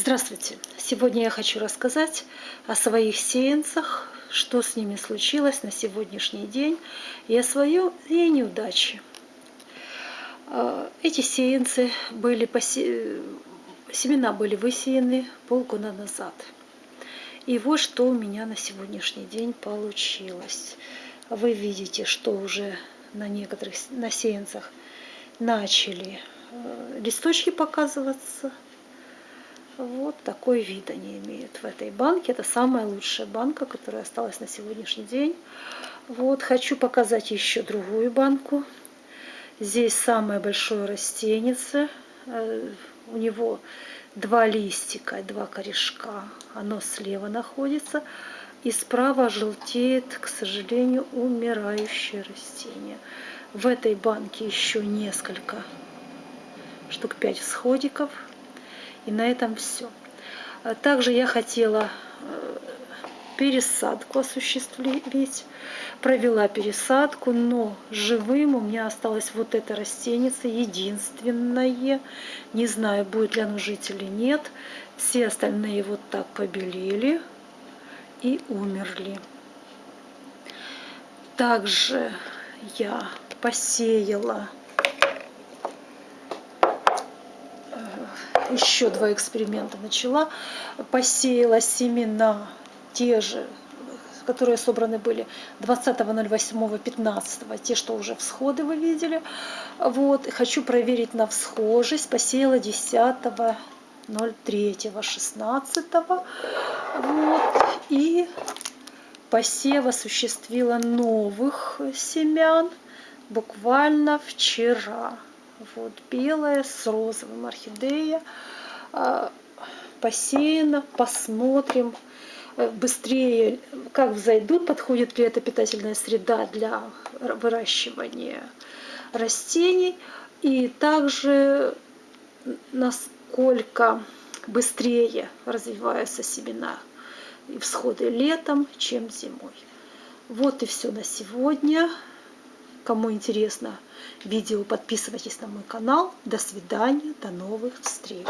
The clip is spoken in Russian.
Здравствуйте! Сегодня я хочу рассказать о своих сеянцах, что с ними случилось на сегодняшний день и о своей неудаче. А, эти сеянцы были посе... семена были высеяны полгода назад. И вот что у меня на сегодняшний день получилось. Вы видите, что уже на некоторых на сеянцах начали э, листочки показываться – вот такой вид они имеют в этой банке. Это самая лучшая банка, которая осталась на сегодняшний день. Вот, хочу показать еще другую банку. Здесь самое большое растение. Э, у него два листика, два корешка. Оно слева находится. И справа желтеет, к сожалению, умирающее растение. В этой банке еще несколько, штук пять всходиков. И на этом все. А также я хотела э, пересадку осуществить. Провела пересадку, но живым у меня осталось вот это растение, единственное. Не знаю, будет ли оно жить или нет. Все остальные вот так побелели и умерли. Также я посеяла еще два эксперимента начала, посеяла семена те же, которые собраны были 20.08.15, те, что уже всходы вы видели. Вот, хочу проверить на всхожесть, посеяла 10.03.16. Вот, и посев осуществила новых семян буквально вчера. Вот белая с розовым орхидея. А, посеяна. Посмотрим э, быстрее, как взойдут, подходит ли эта питательная среда для выращивания растений. И также насколько быстрее развиваются семена и всходы летом, чем зимой. Вот и все на сегодня. Кому интересно видео, подписывайтесь на мой канал. До свидания, до новых встреч.